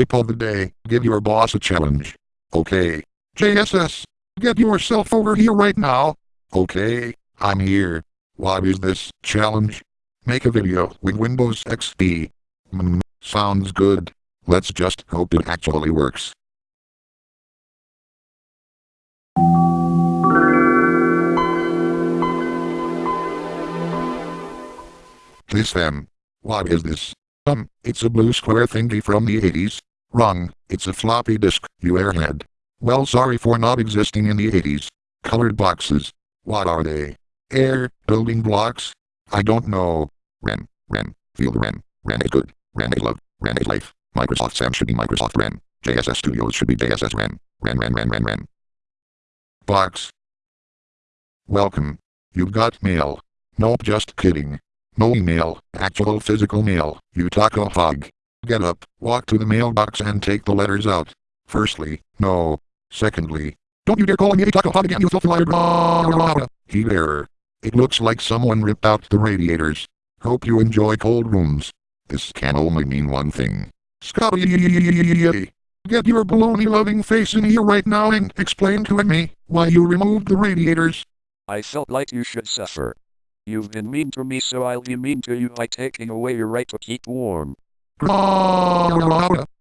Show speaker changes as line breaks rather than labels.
Tip of the day, give your boss a challenge. Okay. JSS, get yourself over here right now. Okay, I'm here. What is this challenge? Make a video with Windows XP. Mm, sounds good. Let's just hope it actually works. This them. What is this? Um, it's a blue square thingy from the 80s. Wrong, it's a floppy disk, you airhead. Well sorry for not existing in the 80s. Colored boxes. What are they? Air, building blocks? I don't know. REM, feel the REM. REM is good. REM is love. REM is life. Microsoft SAM should be Microsoft REM. JSS Studios should be JSS REM. REM, REM, REM, REM, REM. Box. Welcome. You've got mail. Nope, just kidding. No email, actual physical mail, you taco hog. Get up, walk to the mailbox and take the letters out. Firstly, no. Secondly, don't you dare call me a taco hog again, you filthy liar. Error. It looks like someone ripped out the radiators. Hope you enjoy cold rooms. This can only mean one thing. Scotty, get your baloney-loving face in here right now and explain to me why you removed the radiators.
I felt like you should suffer. You've been mean to me so I'll be mean to you by taking away your right to keep warm. Pro...